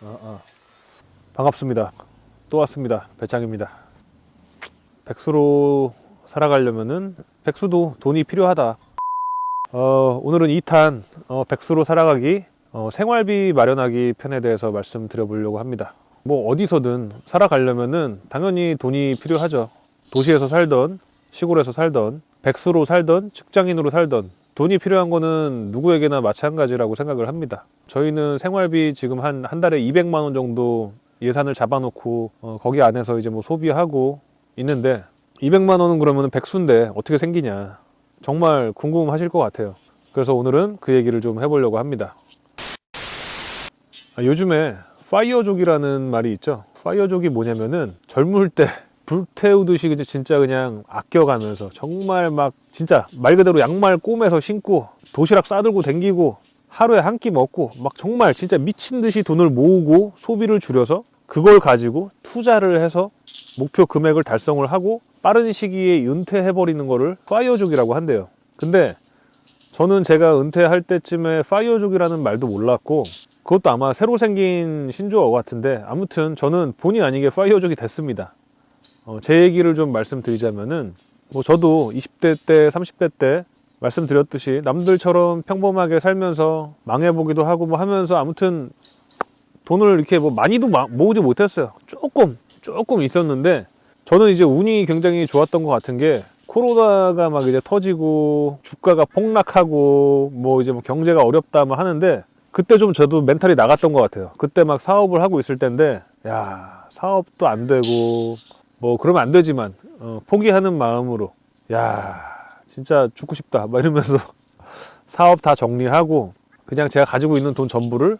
어, 어. 반갑습니다. 또 왔습니다. 배짱입니다. 백수로 살아가려면은 백수도 돈이 필요하다. 어, 오늘은 2탄 어, 백수로 살아가기 어, 생활비 마련하기 편에 대해서 말씀드려 보려고 합니다. 뭐 어디서든 살아가려면은 당연히 돈이 필요하죠. 도시에서 살던 시골에서 살던 백수로 살던 직장인으로 살던 돈이 필요한 거는 누구에게나 마찬가지라고 생각을 합니다. 저희는 생활비 지금 한, 한 달에 200만 원 정도 예산을 잡아놓고 어, 거기 안에서 이제 뭐 소비하고 있는데 200만 원은 그러면 백수인데 어떻게 생기냐 정말 궁금하실 것 같아요. 그래서 오늘은 그 얘기를 좀 해보려고 합니다. 아, 요즘에 파이어족이라는 말이 있죠. 파이어족이 뭐냐면은 젊을 때 불태우듯이 진짜 그냥 아껴가면서 정말 막 진짜 말 그대로 양말 꼬매서 신고 도시락 싸들고 댕기고 하루에 한 끼 먹고 막 정말 진짜 미친 듯이 돈을 모으고 소비를 줄여서 그걸 가지고 투자를 해서 목표 금액을 달성을 하고 빠른 시기에 은퇴해버리는 거를 파이어족이라고 한대요. 근데 저는 제가 은퇴할 때쯤에 파이어족이라는 말도 몰랐고 그것도 아마 새로 생긴 신조어 같은데 아무튼 저는 본의 아니게 파이어족이 됐습니다. 어, 제 얘기를 좀 말씀드리자면은 뭐 저도 20대 때 30대 때 말씀드렸듯이 남들처럼 평범하게 살면서 망해보기도 하고 뭐 하면서 아무튼 돈을 이렇게 뭐 많이도 마- 모으지 못했어요. 조금 조금 있었는데 저는 이제 운이 굉장히 좋았던 것 같은 게 코로나가 막 이제 터지고 주가가 폭락하고 뭐 이제 뭐 경제가 어렵다 뭐 하는데 그때 좀 저도 멘탈이 나갔던 것 같아요. 그때 막 사업을 하고 있을 때인데 야 사업도 안 되고 뭐 그러면 안 되지만 어, 포기하는 마음으로 야 진짜 죽고 싶다 막 이러면서 사업 다 정리하고 그냥 제가 가지고 있는 돈 전부를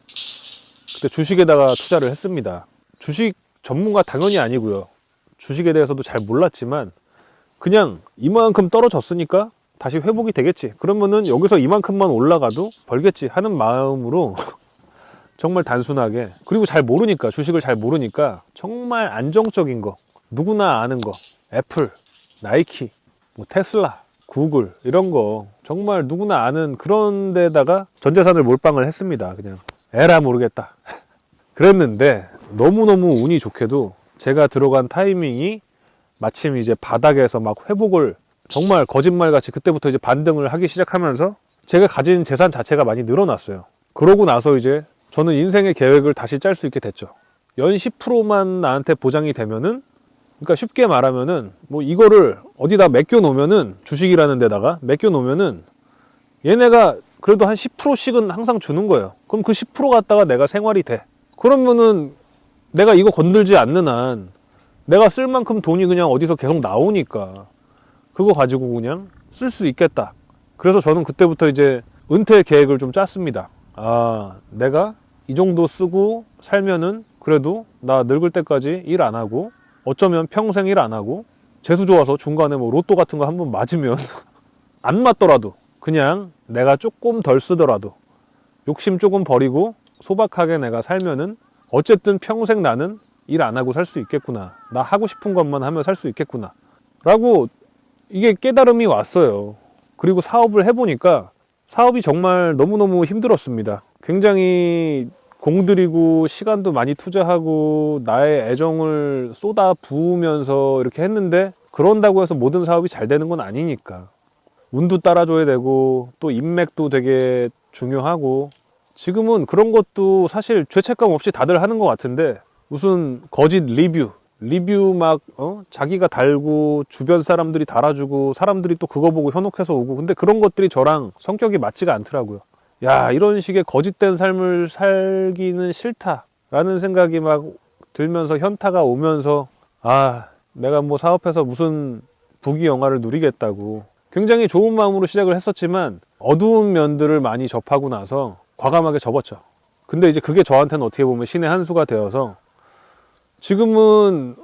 그때 주식에다가 투자를 했습니다. 주식 전문가 당연히 아니고요. 주식에 대해서도 잘 몰랐지만 그냥 이만큼 떨어졌으니까 다시 회복이 되겠지. 그러면은 여기서 이만큼만 올라가도 벌겠지 하는 마음으로 정말 단순하게 그리고 잘 모르니까 주식을 잘 모르니까 정말 안정적인 거 누구나 아는 거 애플, 나이키, 뭐 테슬라, 구글 이런 거 정말 누구나 아는 그런 데다가 전 재산을 몰빵을 했습니다. 그냥 에라 모르겠다. 그랬는데 너무너무 운이 좋게도 제가 들어간 타이밍이 마침 이제 바닥에서 막 회복을 정말 거짓말같이 그때부터 이제 반등을 하기 시작하면서 제가 가진 재산 자체가 많이 늘어났어요. 그러고 나서 이제 저는 인생의 계획을 다시 짤 수 있게 됐죠. 연 10%만 나한테 보장이 되면은 그러니까 쉽게 말하면은 뭐 이거를 어디다 맡겨 놓으면은 주식이라는 데다가 맡겨 놓으면은 얘네가 그래도 한 10%씩은 항상 주는 거예요. 그럼 그 10% 갖다가 내가 생활이 돼. 그러면은 내가 이거 건들지 않는 한 내가 쓸 만큼 돈이 그냥 어디서 계속 나오니까 그거 가지고 그냥 쓸 수 있겠다. 그래서 저는 그때부터 이제 은퇴 계획을 좀 짰습니다. 아, 내가 이 정도 쓰고 살면은 그래도 나 늙을 때까지 일 안 하고 어쩌면 평생 일 안 하고 재수 좋아서 중간에 뭐 로또 같은 거 한 번 맞으면 안 맞더라도 그냥 내가 조금 덜 쓰더라도 욕심 조금 버리고 소박하게 내가 살면은 어쨌든 평생 나는 일 안 하고 살 수 있겠구나. 나 하고 싶은 것만 하면 살 수 있겠구나. 라고 이게 깨달음이 왔어요. 그리고 사업을 해보니까 사업이 정말 너무너무 힘들었습니다. 굉장히 공들이고 시간도 많이 투자하고 나의 애정을 쏟아 부으면서 이렇게 했는데 그런다고 해서 모든 사업이 잘 되는 건 아니니까. 운도 따라줘야 되고 또 인맥도 되게 중요하고. 지금은 그런 것도 사실 죄책감 없이 다들 하는 것 같은데 무슨 거짓 리뷰 리뷰 막 어? 자기가 달고 주변 사람들이 달아주고 사람들이 또 그거 보고 현혹해서 오고. 근데 그런 것들이 저랑 성격이 맞지가 않더라고요 야 이런 식의 거짓된 삶을 살기는 싫다라는 생각이 막 들면서 현타가 오면서 아 내가 뭐 사업해서 무슨 부귀 영화를 누리겠다고 굉장히 좋은 마음으로 시작을 했었지만 어두운 면들을 많이 접하고 나서 과감하게 접었죠 근데 이제 그게 저한테는 어떻게 보면 신의 한 수가 되어서 지금은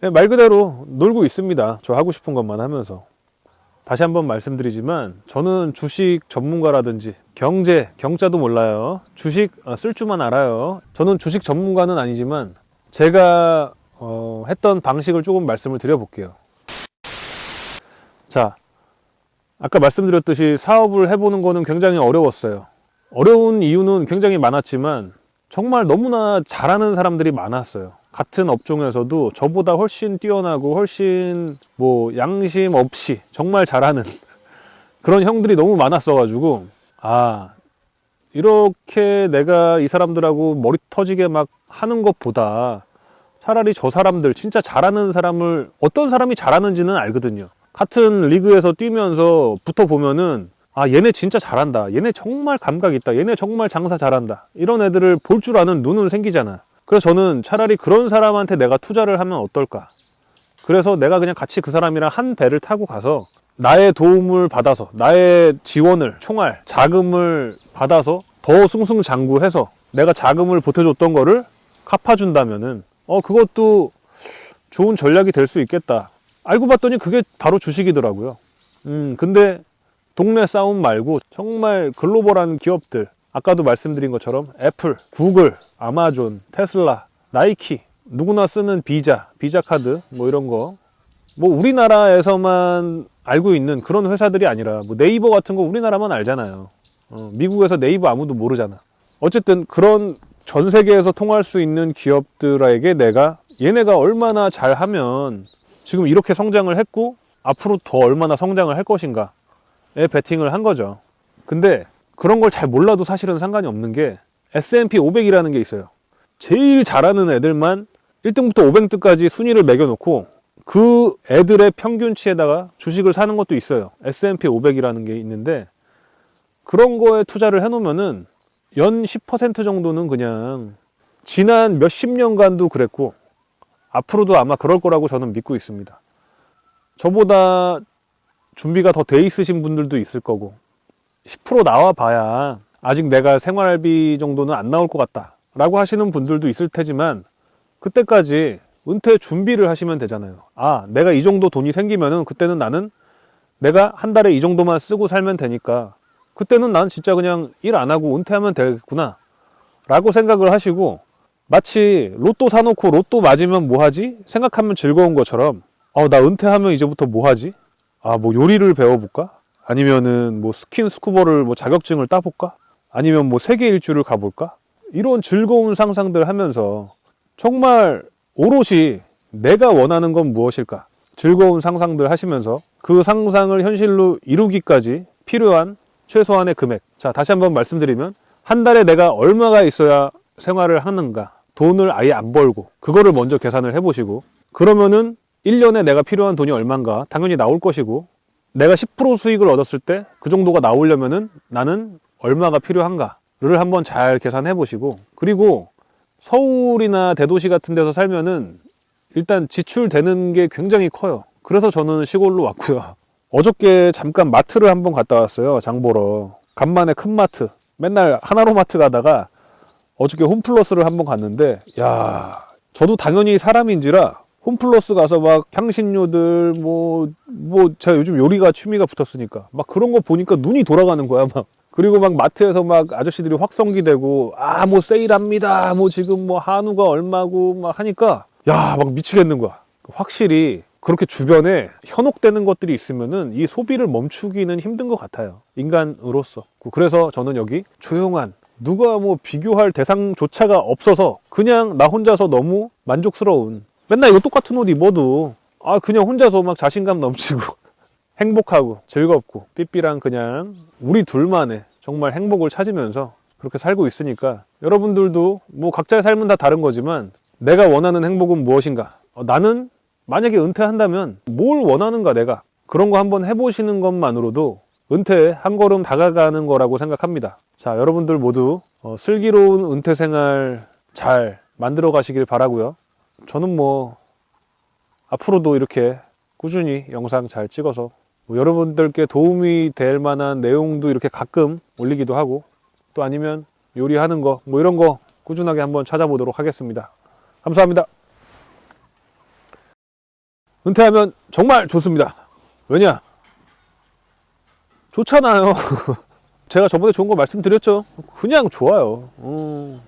네, 말 그대로 놀고 있습니다. 저 하고 싶은 것만 하면서. 다시 한번 말씀드리지만 저는 주식 전문가라든지 경제, 경자도 몰라요. 주식 어, 쓸 줄만 알아요. 저는 주식 전문가는 아니지만 제가 어, 했던 방식을 조금 말씀을 드려볼게요. 자, 아까 말씀드렸듯이 사업을 해보는 거는 굉장히 어려웠어요. 어려운 이유는 굉장히 많았지만 정말 너무나 잘하는 사람들이 많았어요. 같은 업종에서도 저보다 훨씬 뛰어나고 훨씬 뭐 양심 없이 정말 잘하는 그런 형들이 너무 많았어 가지고 아 이렇게 내가 이 사람들하고 머리 터지게 막 하는 것보다 차라리 저 사람들 진짜 잘하는 사람을 어떤 사람이 잘하는지는 알거든요. 같은 리그에서 뛰면서 붙어 보면은 아 얘네 진짜 잘한다. 얘네 정말 감각 있다. 얘네 정말 장사 잘한다. 이런 애들을 볼 줄 아는 눈은 생기잖아. 그래서 저는 차라리 그런 사람한테 내가 투자를 하면 어떨까? 그래서 내가 그냥 같이 그 사람이랑 한 배를 타고 가서 나의 도움을 받아서 나의 지원을 총알 자금을 받아서 더 승승장구해서 내가 자금을 보태줬던 거를 갚아준다면은 어 그것도 좋은 전략이 될 수 있겠다 알고 봤더니 그게 바로 주식이더라고요 음 근데 동네 싸움 말고 정말 글로벌한 기업들 아까도 말씀드린 것처럼 애플, 구글, 아마존, 테슬라, 나이키 누구나 쓰는 비자, 비자 카드 뭐 이런 거 뭐 우리나라에서만 알고 있는 그런 회사들이 아니라 뭐 네이버 같은 거 우리나라만 알잖아요. 어, 미국에서 네이버 아무도 모르잖아. 어쨌든 그런 전 세계에서 통할 수 있는 기업들에게 내가 얘네가 얼마나 잘하면 지금 이렇게 성장을 했고 앞으로 더 얼마나 성장을 할 것인가에 베팅을 한 거죠. 근데 그런 걸 잘 몰라도 사실은 상관이 없는 게 S&P 500이라는 게 있어요. 제일 잘하는 애들만 1등부터 500등까지 순위를 매겨놓고 그 애들의 평균치에다가 주식을 사는 것도 있어요. S&P 500이라는 게 있는데 그런 거에 투자를 해놓으면은 연 10% 정도는 그냥 지난 몇십 년간도 그랬고 앞으로도 아마 그럴 거라고 저는 믿고 있습니다. 저보다 준비가 더 돼 있으신 분들도 있을 거고 10% 나와 봐야 아직 내가 생활비 정도는 안 나올 것 같다 라고 하시는 분들도 있을 테지만 그때까지 은퇴 준비를 하시면 되잖아요. 아, 내가 이 정도 돈이 생기면은 그때는 나는 내가 한 달에 이 정도만 쓰고 살면 되니까 그때는 난 진짜 그냥 일 안 하고 은퇴하면 되겠구나. 라고 생각을 하시고 마치 로또 사놓고 로또 맞으면 뭐 하지? 생각하면 즐거운 것처럼 어, 나 은퇴하면 이제부터 뭐 하지? 아, 뭐 요리를 배워볼까? 아니면은 뭐 스킨 스쿠버를 뭐 자격증을 따볼까? 아니면 뭐 세계 일주를 가볼까? 이런 즐거운 상상들 하면서 정말 오롯이 내가 원하는 건 무엇일까? 즐거운 상상들 하시면서 그 상상을 현실로 이루기까지 필요한 최소한의 금액. 자, 다시 한번 말씀드리면 한 달에 내가 얼마가 있어야 생활을 하는가? 돈을 아예 안 벌고 그거를 먼저 계산을 해보시고 그러면은 1년에 내가 필요한 돈이 얼만가 당연히 나올 것이고 내가 10% 수익을 얻었을 때 그 정도가 나오려면 은 나는 얼마가 필요한가를 한번 잘 계산해 보시고 그리고 서울이나 대도시 같은 데서 살면은 일단 지출되는 게 굉장히 커요. 그래서 저는 시골로 왔고요. 어저께 잠깐 마트를 한번 갔다 왔어요. 장 보러. 간만에 큰 마트. 맨날 하나로 마트 가다가 어저께 홈플러스를 한번 갔는데 야 저도 당연히 사람인지라 홈플러스 가서 막 향신료들 뭐 뭐 제가 요즘 요리가 취미가 붙었으니까 막 그런 거 보니까 눈이 돌아가는 거야 막. 그리고 막 마트에서 막 아저씨들이 확성기 대고 아 뭐 세일합니다. 뭐 지금 뭐 한우가 얼마고 막 하니까 야 막 미치겠는 거야. 확실히 그렇게 주변에 현혹되는 것들이 있으면은 이 소비를 멈추기는 힘든 것 같아요. 인간으로서. 그래서 저는 여기 조용한 누가 뭐 비교할 대상조차가 없어서 그냥 나 혼자서 너무 만족스러운 맨날 이거 똑같은 옷 입어도 아 그냥 혼자서 막 자신감 넘치고 행복하고 즐겁고 삐삐랑 그냥 우리 둘만의 정말 행복을 찾으면서 그렇게 살고 있으니까 여러분들도 뭐 각자의 삶은 다 다른 거지만 내가 원하는 행복은 무엇인가? 어, 나는 만약에 은퇴한다면 뭘 원하는가 내가? 그런 거 한번 해보시는 것만으로도 은퇴에 한 걸음 다가가는 거라고 생각합니다. 자 여러분들 모두 어, 슬기로운 은퇴 생활 잘 만들어 가시길 바라고요 저는 뭐 앞으로도 이렇게 꾸준히 영상 잘 찍어서 뭐 여러분들께 도움이 될 만한 내용도 이렇게 가끔 올리기도 하고 또 아니면 요리하는 거 뭐 이런 거 꾸준하게 한번 찾아보도록 하겠습니다. 감사합니다. 은퇴하면 정말 좋습니다. 왜냐? 좋잖아요. 제가 저번에 좋은 거 말씀드렸죠. 그냥 좋아요. 음.